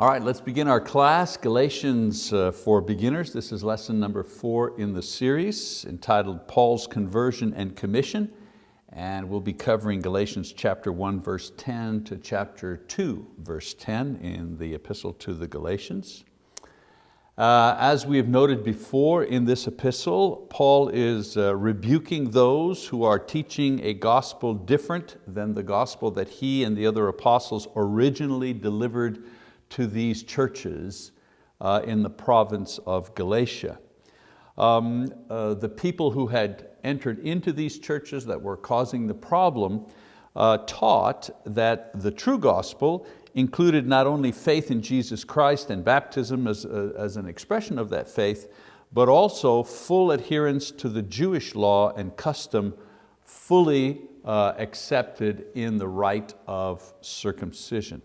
All right, let's begin our class, Galatians uh, for Beginners. This is lesson number four in the series entitled Paul's Conversion and Commission. And we'll be covering Galatians chapter one, verse 10 to chapter two, verse 10 in the epistle to the Galatians. Uh, as we have noted before in this epistle, Paul is uh, rebuking those who are teaching a gospel different than the gospel that he and the other apostles originally delivered to these churches uh, in the province of Galatia. Um, uh, the people who had entered into these churches that were causing the problem uh, taught that the true gospel included not only faith in Jesus Christ and baptism as, uh, as an expression of that faith, but also full adherence to the Jewish law and custom fully uh, accepted in the rite of circumcision.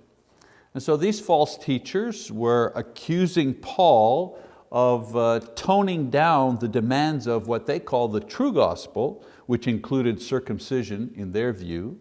And so these false teachers were accusing Paul of uh, toning down the demands of what they call the true gospel, which included circumcision in their view,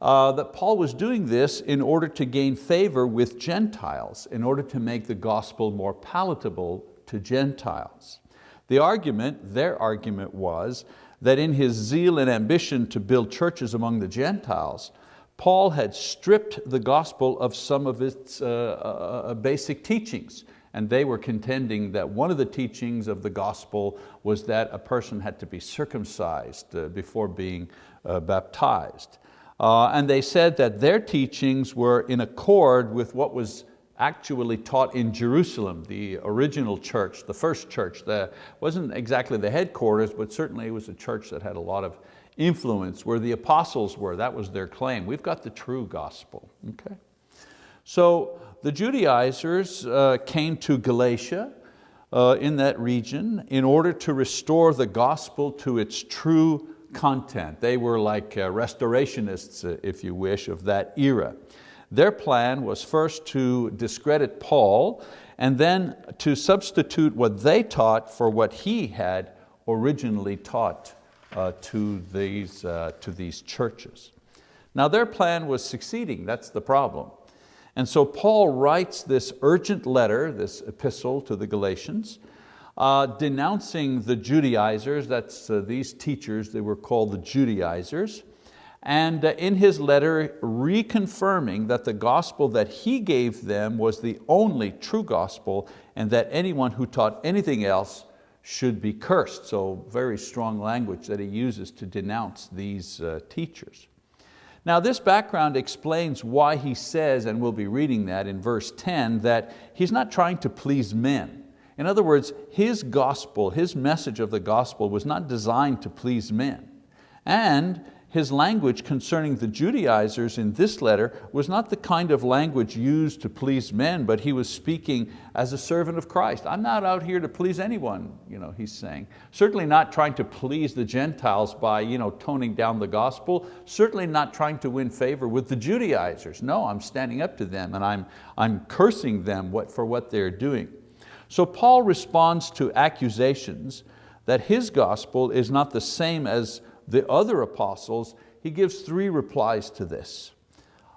uh, that Paul was doing this in order to gain favor with Gentiles, in order to make the gospel more palatable to Gentiles. The argument, their argument was that in his zeal and ambition to build churches among the Gentiles, Paul had stripped the gospel of some of its uh, uh, uh, basic teachings. And they were contending that one of the teachings of the gospel was that a person had to be circumcised uh, before being baptized. And they said that their teachings were in accord with what was actually taught in Jerusalem, the original church, the first church. That wasn't exactly the headquarters, but certainly it was a church that had a lot of influence where the apostles were. That was their claim. We've got the true gospel. Okay? So the Judaizers uh, came to Galatia uh, in that region in order to restore the gospel to its true content. They were like uh, restorationists, uh, if you wish, of that era. Their plan was first to discredit Paul and then to substitute what they taught for what he had originally taught uh, to, these, uh, to these churches. Now their plan was succeeding, that's the problem. And so Paul writes this urgent letter, this epistle to the Galatians, uh, denouncing the Judaizers, that's uh, these teachers, they were called the Judaizers, and uh, in his letter reconfirming that the gospel that he gave them was the only true gospel and that anyone who taught anything else should be cursed. So very strong language that he uses to denounce these uh, teachers. Now this background explains why he says, and we'll be reading that in verse 10, that he's not trying to please men. In other words, his gospel, his message of the gospel was not designed to please men. And his language concerning the Judaizers in this letter was not the kind of language used to please men, but he was speaking as a servant of Christ. I'm not out here to please anyone, you know, he's saying. Certainly not trying to please the Gentiles by you know, toning down the gospel, certainly not trying to win favor with the Judaizers. No, I'm standing up to them and I'm, I'm cursing them for what they're doing. So Paul responds to accusations that his gospel is not the same as the other apostles, he gives three replies to this.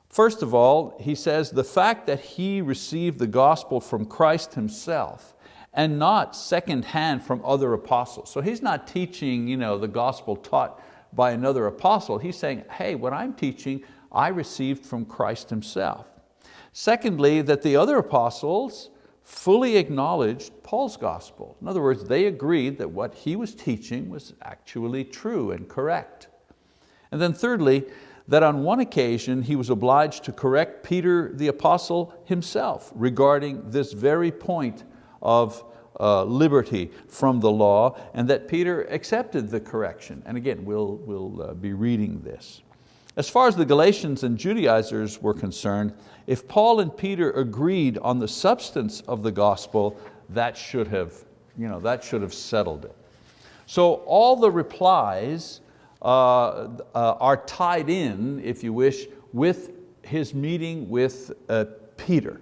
First of all, he says the fact that he received the gospel from Christ himself and not secondhand from other apostles. So he's not teaching you know, the gospel taught by another apostle. He's saying, hey, what I'm teaching, I received from Christ himself. Secondly, that the other apostles fully acknowledged Paul's gospel. In other words, they agreed that what he was teaching was actually true and correct. And then thirdly, that on one occasion he was obliged to correct Peter the apostle himself regarding this very point of uh, liberty from the law and that Peter accepted the correction. And again, we'll, we'll uh, be reading this. As far as the Galatians and Judaizers were concerned, if Paul and Peter agreed on the substance of the gospel, that should have, you know, that should have settled it. So all the replies uh, uh, are tied in, if you wish, with his meeting with uh, Peter.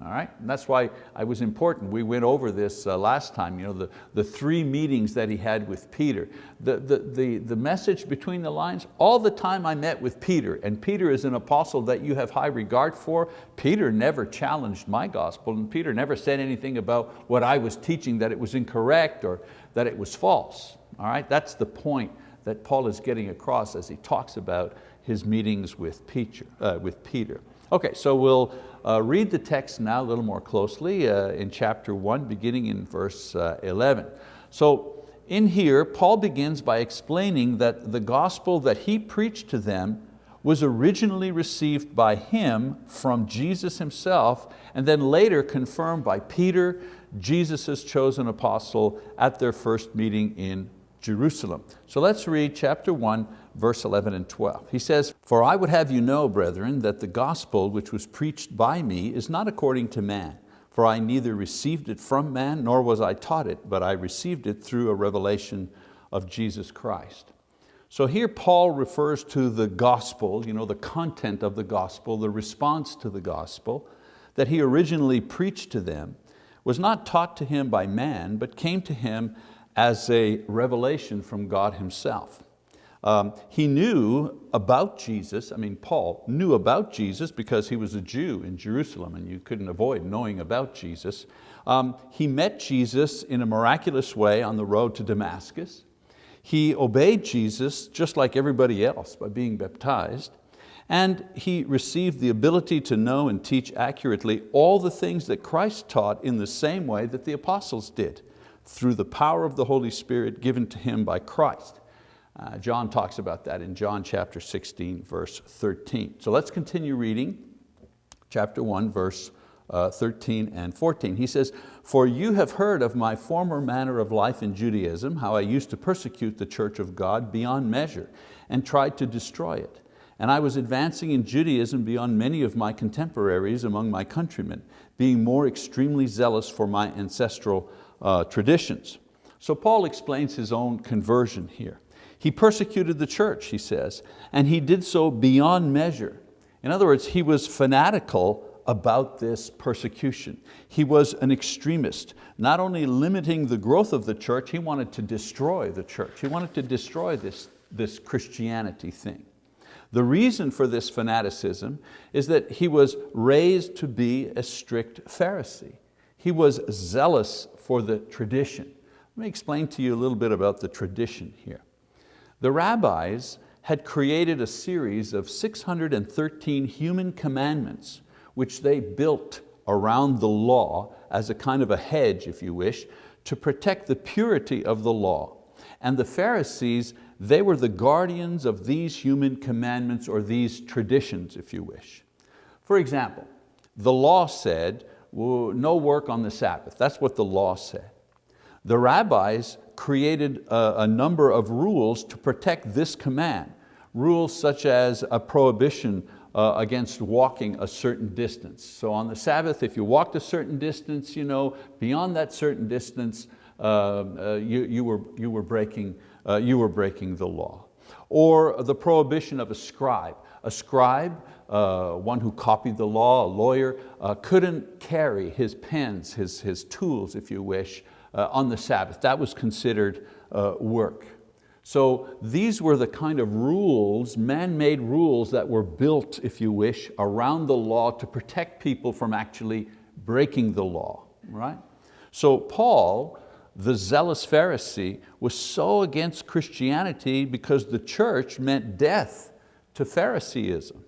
All right? And that's why I was important. We went over this uh, last time, you know, the, the three meetings that he had with Peter. The, the, the, the message between the lines, all the time I met with Peter, and Peter is an apostle that you have high regard for, Peter never challenged my gospel, and Peter never said anything about what I was teaching that it was incorrect or that it was false. All right? That's the point that Paul is getting across as he talks about his meetings with Peter. Uh, with Peter. Okay, so we'll uh, read the text now a little more closely uh, in chapter one, beginning in verse uh, 11. So in here, Paul begins by explaining that the gospel that he preached to them was originally received by him from Jesus himself and then later confirmed by Peter, Jesus' chosen apostle at their first meeting in Jerusalem. So let's read chapter 1, verse 11 and 12. He says, For I would have you know, brethren, that the gospel which was preached by me is not according to man. For I neither received it from man, nor was I taught it, but I received it through a revelation of Jesus Christ. So here Paul refers to the gospel, you know, the content of the gospel, the response to the gospel that he originally preached to them was not taught to him by man, but came to him as a revelation from God himself. Um, he knew about Jesus, I mean Paul knew about Jesus because he was a Jew in Jerusalem and you couldn't avoid knowing about Jesus. Um, he met Jesus in a miraculous way on the road to Damascus. He obeyed Jesus just like everybody else by being baptized and he received the ability to know and teach accurately all the things that Christ taught in the same way that the apostles did through the power of the Holy Spirit given to him by Christ. Uh, John talks about that in John chapter 16, verse 13. So let's continue reading chapter 1, verse uh, 13 and 14. He says, For you have heard of my former manner of life in Judaism, how I used to persecute the church of God beyond measure and tried to destroy it. And I was advancing in Judaism beyond many of my contemporaries among my countrymen, being more extremely zealous for my ancestral uh, traditions. So Paul explains his own conversion here. He persecuted the church, he says, and he did so beyond measure. In other words, he was fanatical about this persecution. He was an extremist, not only limiting the growth of the church, he wanted to destroy the church. He wanted to destroy this, this Christianity thing. The reason for this fanaticism is that he was raised to be a strict Pharisee. He was zealous for the tradition. Let me explain to you a little bit about the tradition here. The rabbis had created a series of 613 human commandments which they built around the law as a kind of a hedge, if you wish, to protect the purity of the law. And the Pharisees, they were the guardians of these human commandments or these traditions, if you wish. For example, the law said no work on the Sabbath. That's what the law said. The rabbis created a, a number of rules to protect this command. Rules such as a prohibition uh, against walking a certain distance. So on the Sabbath, if you walked a certain distance, you know, beyond that certain distance, uh, uh, you, you, were, you, were breaking, uh, you were breaking the law. Or the prohibition of a scribe. A scribe uh, one who copied the law, a lawyer, uh, couldn't carry his pens, his, his tools, if you wish, uh, on the Sabbath. That was considered uh, work. So these were the kind of rules, man-made rules that were built, if you wish, around the law to protect people from actually breaking the law, right? So Paul, the zealous Pharisee, was so against Christianity because the church meant death to Phariseeism.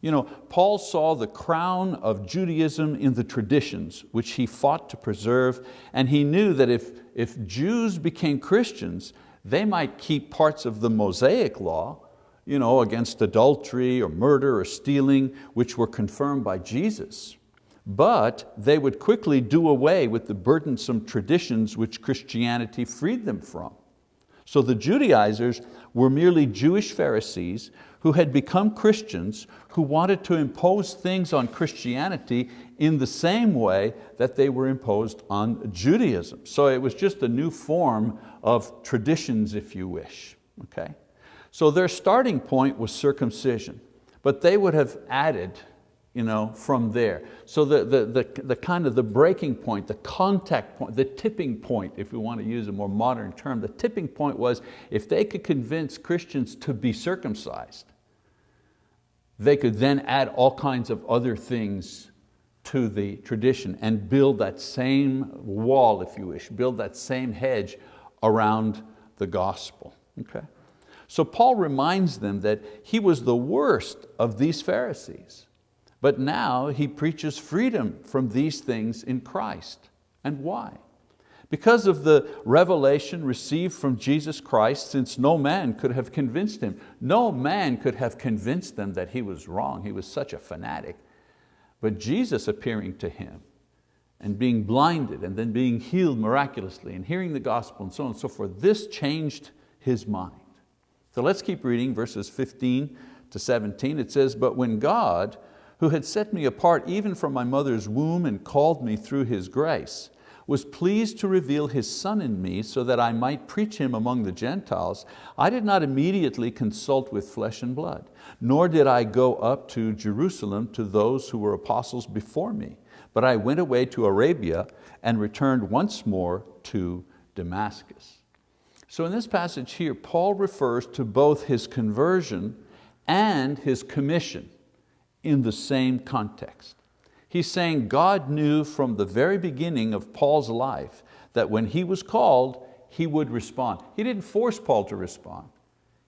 You know, Paul saw the crown of Judaism in the traditions, which he fought to preserve, and he knew that if, if Jews became Christians, they might keep parts of the Mosaic law, you know, against adultery or murder or stealing, which were confirmed by Jesus. But they would quickly do away with the burdensome traditions which Christianity freed them from. So the Judaizers were merely Jewish Pharisees who had become Christians who wanted to impose things on Christianity in the same way that they were imposed on Judaism. So it was just a new form of traditions, if you wish. Okay? So their starting point was circumcision, but they would have added you know, from there. So the, the, the, the kind of the breaking point, the contact point, the tipping point, if we want to use a more modern term, the tipping point was if they could convince Christians to be circumcised, they could then add all kinds of other things to the tradition and build that same wall, if you wish, build that same hedge around the gospel. Okay? So Paul reminds them that he was the worst of these Pharisees, but now he preaches freedom from these things in Christ. And why? Because of the revelation received from Jesus Christ, since no man could have convinced him. No man could have convinced them that he was wrong. He was such a fanatic. But Jesus appearing to him and being blinded and then being healed miraculously and hearing the gospel and so on and so forth, this changed his mind. So let's keep reading verses 15 to 17. It says, but when God, who had set me apart even from my mother's womb and called me through His grace, was pleased to reveal His Son in me so that I might preach Him among the Gentiles, I did not immediately consult with flesh and blood, nor did I go up to Jerusalem to those who were apostles before me, but I went away to Arabia and returned once more to Damascus. So in this passage here, Paul refers to both his conversion and his commission in the same context. He's saying God knew from the very beginning of Paul's life that when he was called, he would respond. He didn't force Paul to respond.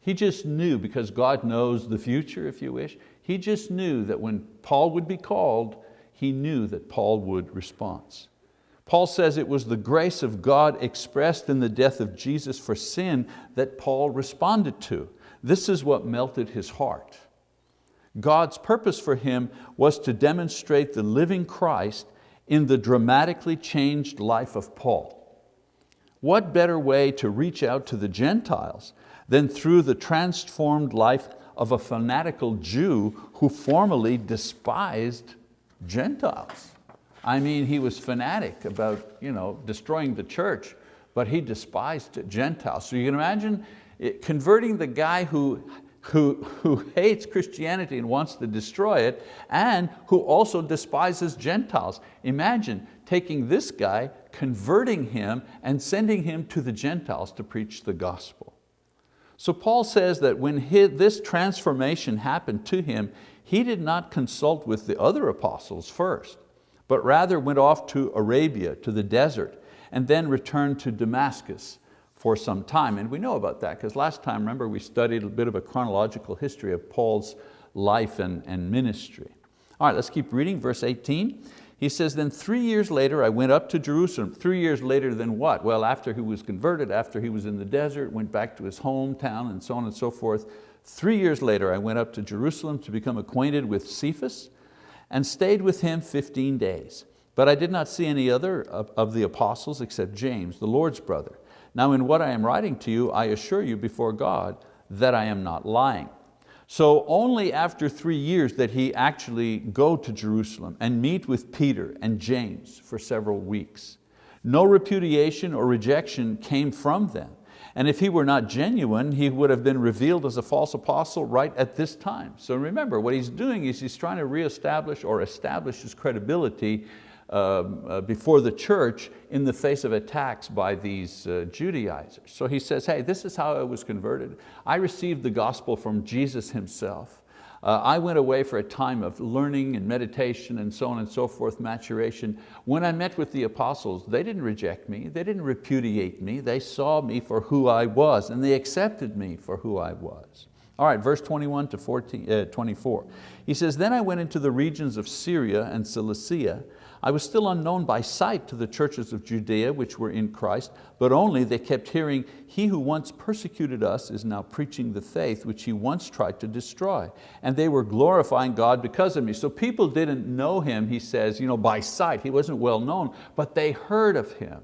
He just knew, because God knows the future, if you wish, he just knew that when Paul would be called, he knew that Paul would respond. Paul says it was the grace of God expressed in the death of Jesus for sin that Paul responded to. This is what melted his heart. God's purpose for him was to demonstrate the living Christ in the dramatically changed life of Paul. What better way to reach out to the Gentiles than through the transformed life of a fanatical Jew who formerly despised Gentiles? I mean, he was fanatic about you know, destroying the church, but he despised Gentiles. So you can imagine converting the guy who who, who hates Christianity and wants to destroy it, and who also despises Gentiles. Imagine taking this guy, converting him, and sending him to the Gentiles to preach the gospel. So Paul says that when his, this transformation happened to him, he did not consult with the other apostles first, but rather went off to Arabia, to the desert, and then returned to Damascus for some time. And we know about that because last time, remember, we studied a bit of a chronological history of Paul's life and, and ministry. All right, let's keep reading, verse 18. He says, then three years later I went up to Jerusalem. Three years later than what? Well, after he was converted, after he was in the desert, went back to his hometown and so on and so forth. Three years later I went up to Jerusalem to become acquainted with Cephas and stayed with him 15 days. But I did not see any other of, of the apostles except James, the Lord's brother. Now in what I am writing to you, I assure you before God that I am not lying. So only after three years did he actually go to Jerusalem and meet with Peter and James for several weeks. No repudiation or rejection came from them. And if he were not genuine, he would have been revealed as a false apostle right at this time. So remember, what he's doing is he's trying to reestablish or establish his credibility uh, before the church in the face of attacks by these uh, Judaizers. So he says, hey, this is how I was converted. I received the gospel from Jesus himself. Uh, I went away for a time of learning and meditation and so on and so forth, maturation. When I met with the apostles, they didn't reject me, they didn't repudiate me, they saw me for who I was and they accepted me for who I was. All right, verse 21 to 14, uh, 24. He says, then I went into the regions of Syria and Cilicia, I was still unknown by sight to the churches of Judea which were in Christ, but only they kept hearing, he who once persecuted us is now preaching the faith which he once tried to destroy. And they were glorifying God because of me. So people didn't know him, he says, you know, by sight. He wasn't well known, but they heard of him,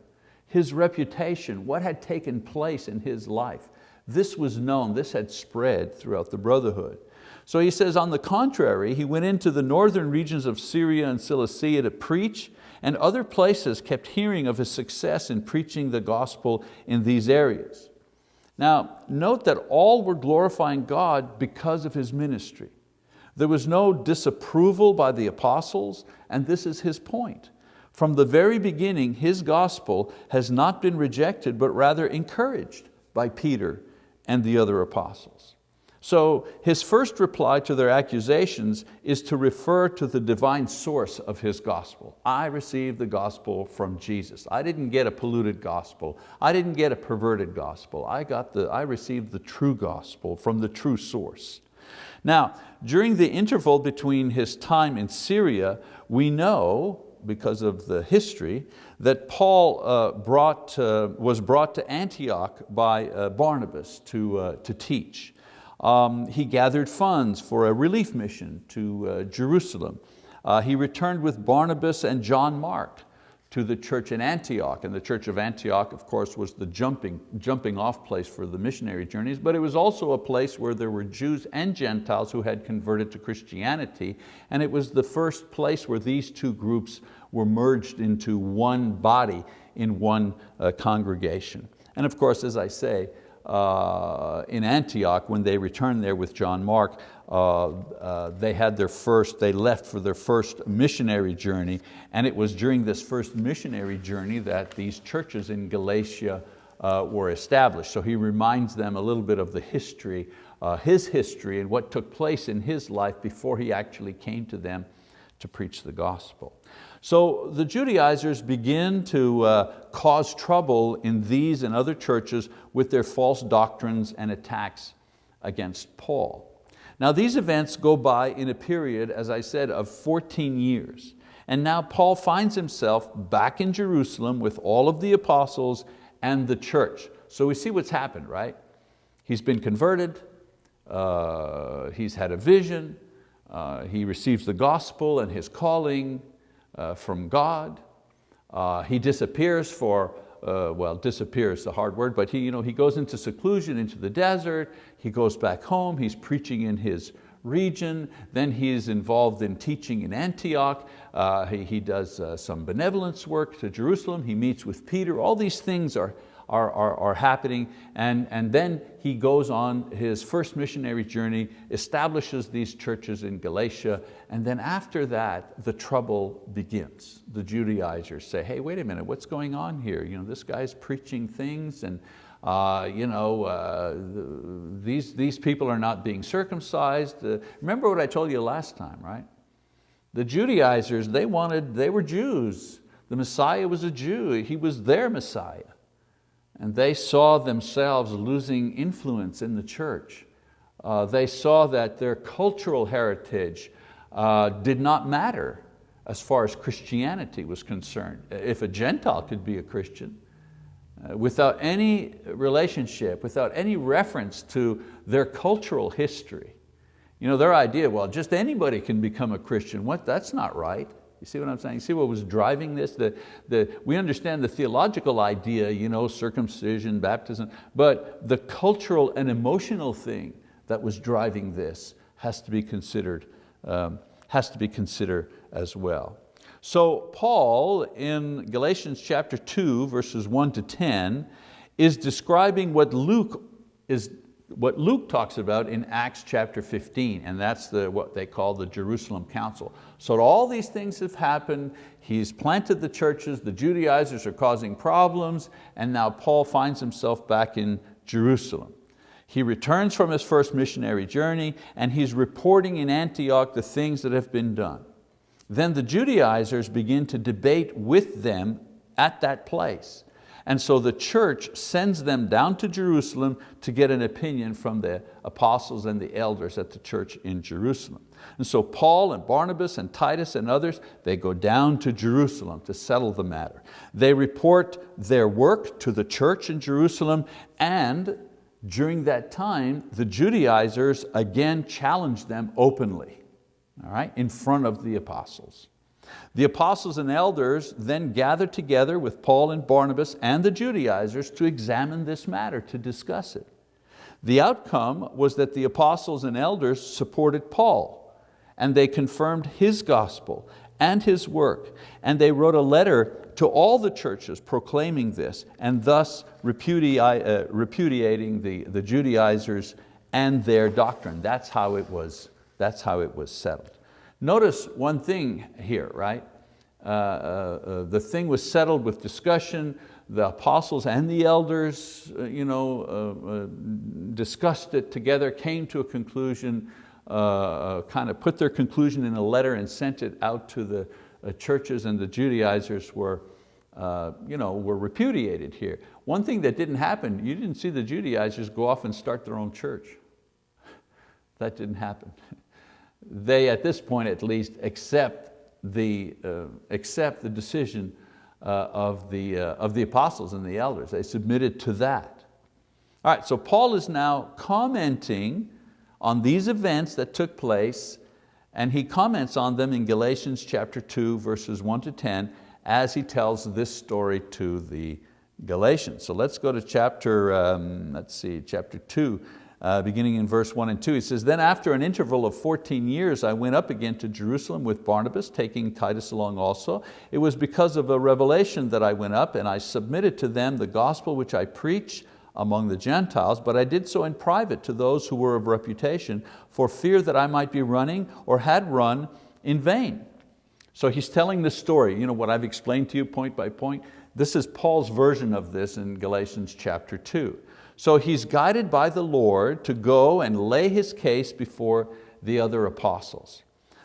his reputation, what had taken place in his life. This was known, this had spread throughout the brotherhood. So he says, on the contrary, he went into the northern regions of Syria and Cilicia to preach, and other places kept hearing of his success in preaching the gospel in these areas. Now, note that all were glorifying God because of his ministry. There was no disapproval by the apostles, and this is his point. From the very beginning, his gospel has not been rejected, but rather encouraged by Peter and the other apostles. So his first reply to their accusations is to refer to the divine source of his gospel. I received the gospel from Jesus. I didn't get a polluted gospel. I didn't get a perverted gospel. I, got the, I received the true gospel from the true source. Now, during the interval between his time in Syria, we know, because of the history, that Paul uh, brought, uh, was brought to Antioch by uh, Barnabas to, uh, to teach. Um, he gathered funds for a relief mission to uh, Jerusalem. Uh, he returned with Barnabas and John Mark to the church in Antioch. And the church of Antioch, of course, was the jumping, jumping off place for the missionary journeys, but it was also a place where there were Jews and Gentiles who had converted to Christianity. And it was the first place where these two groups were merged into one body in one uh, congregation. And of course, as I say, uh, in Antioch, when they returned there with John Mark, uh, uh, they had their first, they left for their first missionary journey, and it was during this first missionary journey that these churches in Galatia uh, were established. So he reminds them a little bit of the history, uh, his history and what took place in his life before he actually came to them to preach the gospel. So the Judaizers begin to uh, cause trouble in these and other churches with their false doctrines and attacks against Paul. Now these events go by in a period, as I said, of 14 years. And now Paul finds himself back in Jerusalem with all of the apostles and the church. So we see what's happened, right? He's been converted, uh, he's had a vision, uh, he receives the gospel and his calling, uh, from God. Uh, he disappears for, uh, well, disappears the hard word, but he, you know, he goes into seclusion, into the desert, he goes back home, he's preaching in his region, then he's involved in teaching in Antioch, uh, he, he does uh, some benevolence work to Jerusalem, he meets with Peter, all these things are, are, are, are happening. And, and then he goes on his first missionary journey, establishes these churches in Galatia, and then after that, the trouble begins. The Judaizers say, hey, wait a minute, what's going on here? You know, this guy's preaching things and uh, you know, uh, these, these people are not being circumcised. Uh, remember what I told you last time, right? The Judaizers, they wanted, they were Jews. The Messiah was a Jew, he was their Messiah and they saw themselves losing influence in the church. Uh, they saw that their cultural heritage uh, did not matter as far as Christianity was concerned. If a Gentile could be a Christian, uh, without any relationship, without any reference to their cultural history, you know, their idea, well, just anybody can become a Christian. What? That's not right. You see what I'm saying? See what was driving this? The, the, we understand the theological idea, you know, circumcision, baptism, but the cultural and emotional thing that was driving this has to be considered, um, has to be considered as well. So Paul in Galatians chapter 2, verses 1 to 10, is describing what Luke is what Luke talks about in Acts chapter 15, and that's the, what they call the Jerusalem Council. So all these things have happened, he's planted the churches, the Judaizers are causing problems, and now Paul finds himself back in Jerusalem. He returns from his first missionary journey and he's reporting in Antioch the things that have been done. Then the Judaizers begin to debate with them at that place. And so the church sends them down to Jerusalem to get an opinion from the apostles and the elders at the church in Jerusalem. And so Paul and Barnabas and Titus and others, they go down to Jerusalem to settle the matter. They report their work to the church in Jerusalem and during that time, the Judaizers again challenge them openly, all right, in front of the apostles. The apostles and elders then gathered together with Paul and Barnabas and the Judaizers to examine this matter, to discuss it. The outcome was that the apostles and elders supported Paul and they confirmed his gospel and his work and they wrote a letter to all the churches proclaiming this and thus repudi uh, repudiating the, the Judaizers and their doctrine. That's how it was That's how it was settled. Notice one thing here, right? Uh, uh, uh, the thing was settled with discussion. The apostles and the elders uh, you know, uh, uh, discussed it together, came to a conclusion, kind of put their conclusion in a letter and sent it out to the churches and the Judaizers were, you know, were repudiated here. One thing that didn't happen, you didn't see the Judaizers go off and start their own church. That didn't happen. They, at this point at least, accept the, uh, accept the decision uh, of, the, uh, of the apostles and the elders. They submitted to that. All right, so Paul is now commenting on these events that took place and he comments on them in Galatians chapter 2 verses 1 to 10 as he tells this story to the Galatians. So let's go to chapter, um, let's see, chapter 2 uh, beginning in verse one and two. He says, then after an interval of 14 years, I went up again to Jerusalem with Barnabas, taking Titus along also. It was because of a revelation that I went up and I submitted to them the gospel which I preach among the Gentiles, but I did so in private to those who were of reputation for fear that I might be running or had run in vain. So he's telling the story, you know what I've explained to you point by point. This is Paul's version of this in Galatians chapter two. So he's guided by the Lord to go and lay his case before the other apostles.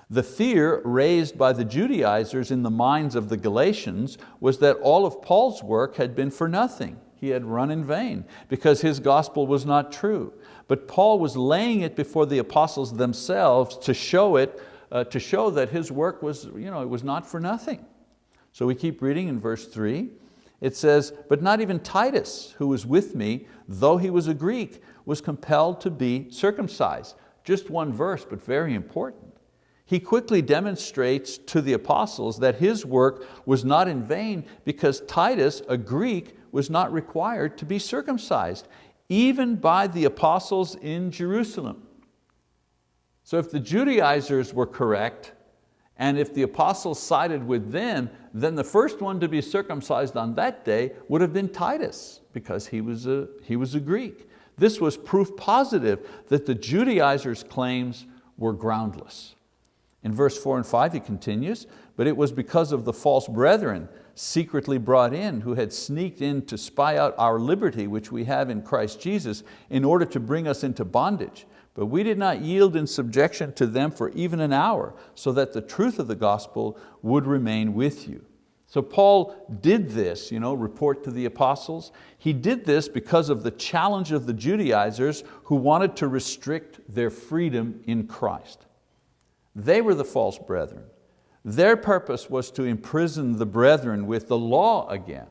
The fear raised by the Judaizers in the minds of the Galatians was that all of Paul's work had been for nothing. He had run in vain because his gospel was not true. But Paul was laying it before the apostles themselves to show it, uh, to show that his work was, you know, it was not for nothing. So we keep reading in verse three. It says, but not even Titus, who was with me, though he was a Greek, was compelled to be circumcised. Just one verse, but very important. He quickly demonstrates to the apostles that his work was not in vain because Titus, a Greek, was not required to be circumcised, even by the apostles in Jerusalem. So if the Judaizers were correct, and if the apostles sided with them, then the first one to be circumcised on that day would have been Titus because he was a, he was a Greek. This was proof positive that the Judaizers' claims were groundless. In verse four and five he continues, but it was because of the false brethren secretly brought in who had sneaked in to spy out our liberty which we have in Christ Jesus in order to bring us into bondage. But we did not yield in subjection to them for even an hour, so that the truth of the gospel would remain with you. So Paul did this, you know, report to the apostles. He did this because of the challenge of the Judaizers who wanted to restrict their freedom in Christ. They were the false brethren. Their purpose was to imprison the brethren with the law again.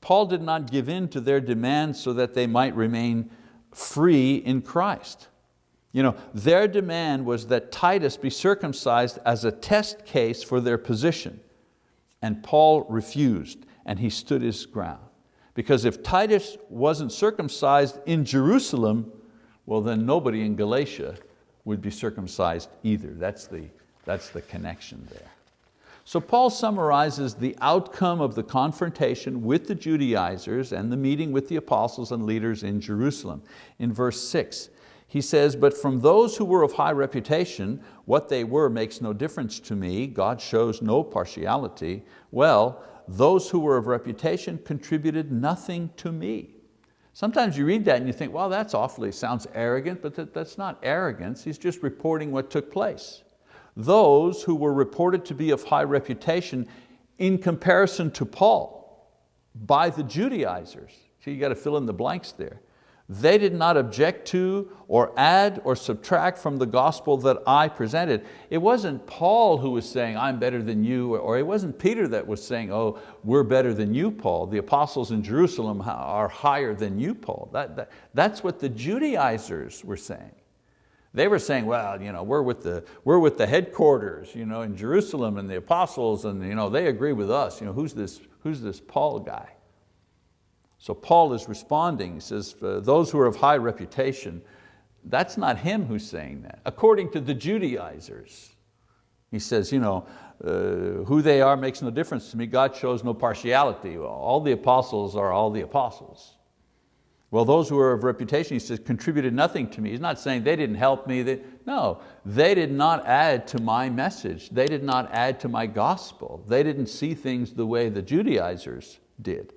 Paul did not give in to their demands so that they might remain free in Christ. You know, their demand was that Titus be circumcised as a test case for their position. And Paul refused and he stood his ground. Because if Titus wasn't circumcised in Jerusalem, well then nobody in Galatia would be circumcised either. That's the, that's the connection there. So Paul summarizes the outcome of the confrontation with the Judaizers and the meeting with the apostles and leaders in Jerusalem. In verse six, he says, but from those who were of high reputation, what they were makes no difference to me. God shows no partiality. Well, those who were of reputation contributed nothing to me. Sometimes you read that and you think, well, that's awfully, sounds arrogant, but that, that's not arrogance. He's just reporting what took place. Those who were reported to be of high reputation in comparison to Paul by the Judaizers. So you got to fill in the blanks there. They did not object to or add or subtract from the gospel that I presented. It wasn't Paul who was saying, I'm better than you, or it wasn't Peter that was saying, oh, we're better than you, Paul. The apostles in Jerusalem are higher than you, Paul. That, that, that's what the Judaizers were saying. They were saying, well, you know, we're, with the, we're with the headquarters you know, in Jerusalem and the apostles and you know, they agree with us. You know, who's, this, who's this Paul guy? So Paul is responding, he says, those who are of high reputation, that's not him who's saying that. According to the Judaizers, he says, you know, uh, who they are makes no difference to me. God shows no partiality. All the apostles are all the apostles. Well, those who are of reputation, he says, contributed nothing to me. He's not saying they didn't help me. They, no, they did not add to my message. They did not add to my gospel. They didn't see things the way the Judaizers did.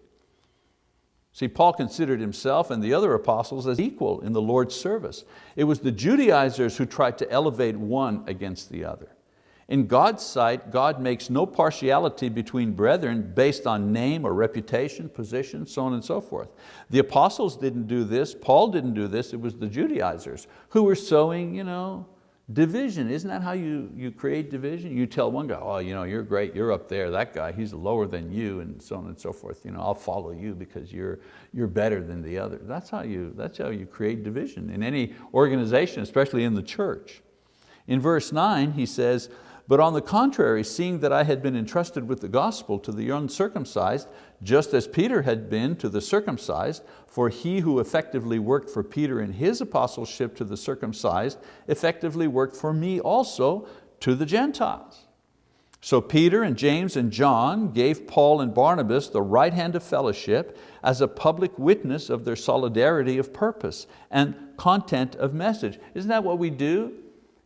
See, Paul considered himself and the other apostles as equal in the Lord's service. It was the Judaizers who tried to elevate one against the other. In God's sight, God makes no partiality between brethren based on name or reputation, position, so on and so forth. The apostles didn't do this, Paul didn't do this, it was the Judaizers who were sowing you know, division. Isn't that how you, you create division? You tell one guy, oh, you know, you're great, you're up there. That guy, he's lower than you and so on and so forth. You know, I'll follow you because you're, you're better than the other. That's how, you, that's how you create division in any organization, especially in the church. In verse nine, he says, but on the contrary, seeing that I had been entrusted with the gospel to the uncircumcised, just as Peter had been to the circumcised, for he who effectively worked for Peter in his apostleship to the circumcised, effectively worked for me also to the Gentiles. So Peter and James and John gave Paul and Barnabas the right hand of fellowship as a public witness of their solidarity of purpose and content of message. Isn't that what we do?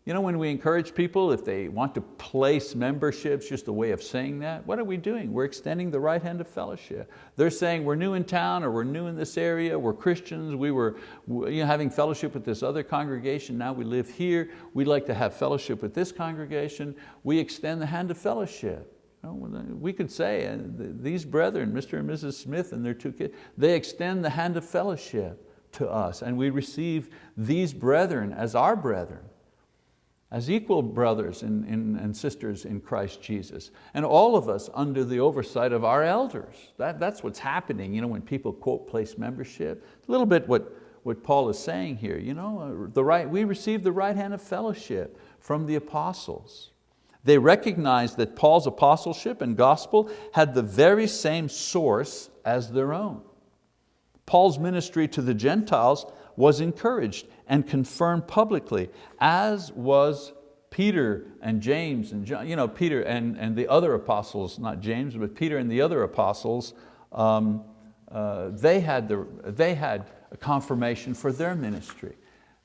You know, when we encourage people, if they want to place memberships, just a way of saying that, what are we doing? We're extending the right hand of fellowship. They're saying we're new in town or we're new in this area, we're Christians, we were you know, having fellowship with this other congregation, now we live here, we'd like to have fellowship with this congregation, we extend the hand of fellowship. We could say, uh, these brethren, Mr. and Mrs. Smith and their two kids, they extend the hand of fellowship to us and we receive these brethren as our brethren as equal brothers and, and, sisters in Christ Jesus. And all of us under the oversight of our elders. That, that's what's happening you know, when people quote place membership. A little bit what, what Paul is saying here. You know, uh, the right, we receive the right hand of fellowship from the apostles. They recognized that Paul's apostleship and gospel had the very same source as their own. Paul's ministry to the Gentiles was encouraged and confirmed publicly, as was Peter and James and John, you know, Peter and, and the other apostles, not James, but Peter and the other apostles, um, uh, they, had the, they had a confirmation for their ministry.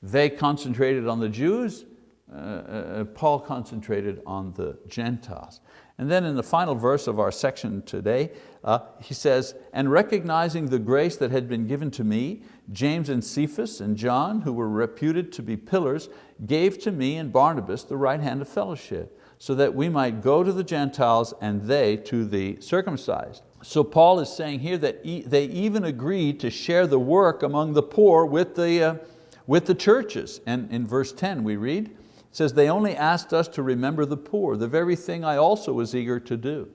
They concentrated on the Jews, uh, uh, Paul concentrated on the Gentiles. And then in the final verse of our section today, uh, he says, and recognizing the grace that had been given to me, James and Cephas and John, who were reputed to be pillars, gave to me and Barnabas the right hand of fellowship, so that we might go to the Gentiles and they to the circumcised. So Paul is saying here that they even agreed to share the work among the poor with the, uh, with the churches. And in verse 10 we read, it says, they only asked us to remember the poor, the very thing I also was eager to do.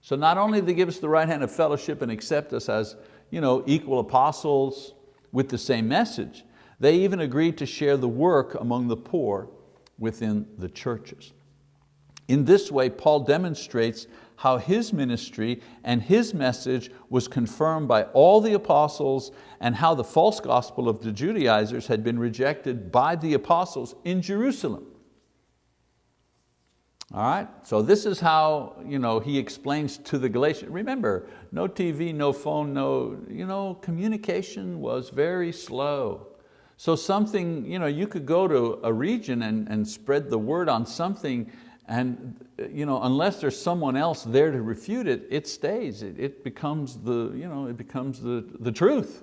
So not only did they give us the right hand of fellowship and accept us as you know, equal apostles with the same message, they even agreed to share the work among the poor within the churches. In this way, Paul demonstrates how his ministry and his message was confirmed by all the apostles and how the false gospel of the Judaizers had been rejected by the apostles in Jerusalem. All right, so this is how you know, he explains to the Galatians. Remember, no TV, no phone, no, you know, communication was very slow. So something, you know, you could go to a region and, and spread the word on something and you know, unless there's someone else there to refute it, it stays. It, it becomes, the, you know, it becomes the, the truth.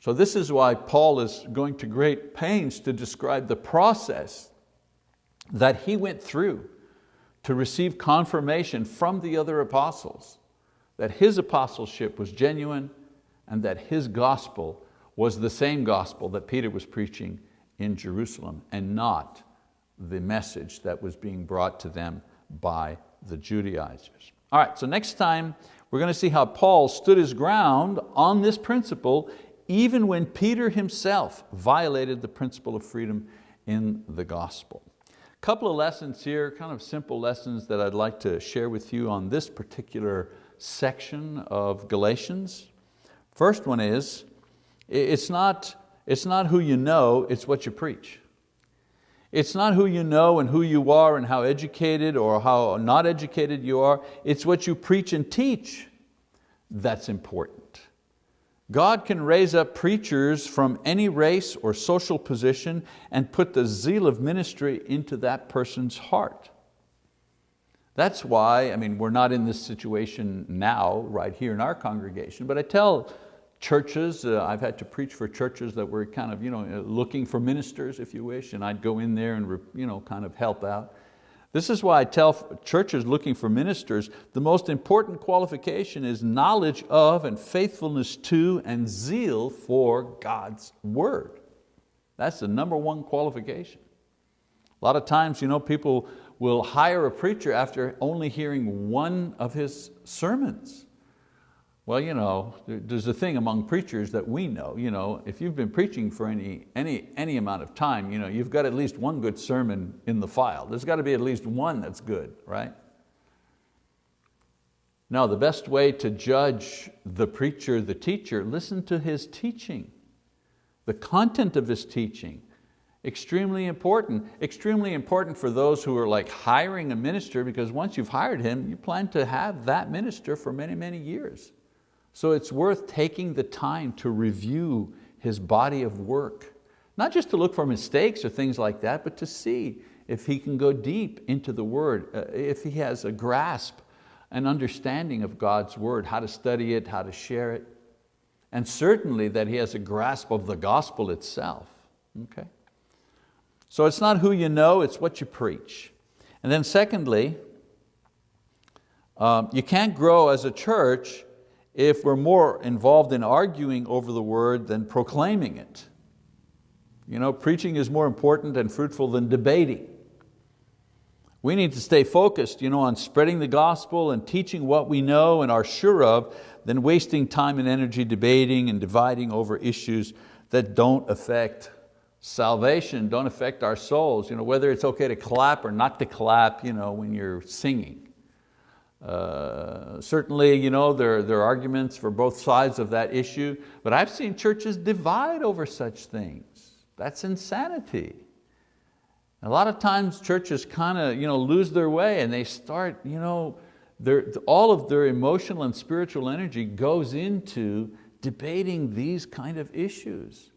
So this is why Paul is going to great pains to describe the process that he went through to receive confirmation from the other apostles that his apostleship was genuine and that his gospel was the same gospel that Peter was preaching in Jerusalem and not the message that was being brought to them by the Judaizers. All right, so next time we're going to see how Paul stood his ground on this principle even when Peter himself violated the principle of freedom in the gospel. Couple of lessons here, kind of simple lessons that I'd like to share with you on this particular section of Galatians. First one is, it's not, it's not who you know, it's what you preach. It's not who you know and who you are and how educated or how not educated you are, it's what you preach and teach that's important. God can raise up preachers from any race or social position and put the zeal of ministry into that person's heart. That's why, I mean, we're not in this situation now, right here in our congregation, but I tell churches, uh, I've had to preach for churches that were kind of you know, looking for ministers, if you wish, and I'd go in there and you know, kind of help out. This is why I tell churches looking for ministers, the most important qualification is knowledge of and faithfulness to and zeal for God's word. That's the number one qualification. A lot of times you know, people will hire a preacher after only hearing one of his sermons. Well, you know, there's a thing among preachers that we know, you know, if you've been preaching for any, any, any amount of time, you know, you've got at least one good sermon in the file. There's got to be at least one that's good, right? Now, the best way to judge the preacher, the teacher, listen to his teaching, the content of his teaching. Extremely important. Extremely important for those who are like hiring a minister because once you've hired him, you plan to have that minister for many, many years. So it's worth taking the time to review his body of work, not just to look for mistakes or things like that, but to see if he can go deep into the word, uh, if he has a grasp, an understanding of God's word, how to study it, how to share it, and certainly that he has a grasp of the gospel itself. Okay? So it's not who you know, it's what you preach. And then secondly, um, you can't grow as a church if we're more involved in arguing over the word than proclaiming it. You know, preaching is more important and fruitful than debating. We need to stay focused you know, on spreading the gospel and teaching what we know and are sure of than wasting time and energy debating and dividing over issues that don't affect salvation, don't affect our souls. You know, whether it's okay to clap or not to clap you know, when you're singing. Uh, certainly, you know, there, there are arguments for both sides of that issue, but I've seen churches divide over such things. That's insanity. A lot of times churches kind of you know, lose their way and they start, you know, all of their emotional and spiritual energy goes into debating these kind of issues.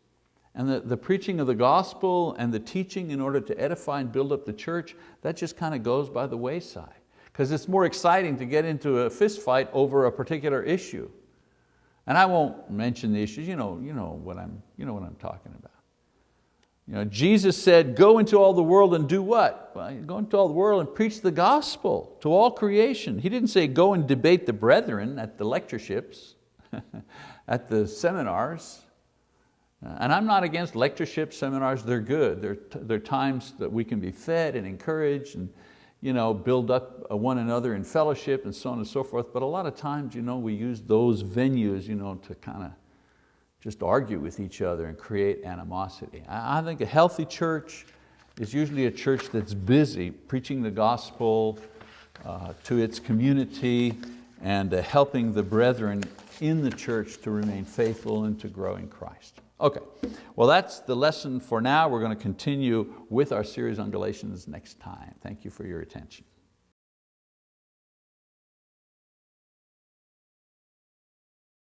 And the, the preaching of the gospel and the teaching in order to edify and build up the church, that just kind of goes by the wayside because it's more exciting to get into a fist fight over a particular issue. And I won't mention the issues, you know, you know, what, I'm, you know what I'm talking about. You know, Jesus said, go into all the world and do what? Well, go into all the world and preach the gospel to all creation. He didn't say go and debate the brethren at the lectureships, at the seminars. And I'm not against lectureships, seminars, they're good. They're, they're times that we can be fed and encouraged and, you know, build up uh, one another in fellowship and so on and so forth. But a lot of times you know, we use those venues you know, to kind of just argue with each other and create animosity. I think a healthy church is usually a church that's busy preaching the gospel uh, to its community and uh, helping the brethren in the church to remain faithful and to grow in Christ. Okay, well that's the lesson for now. We're going to continue with our series on Galatians next time. Thank you for your attention.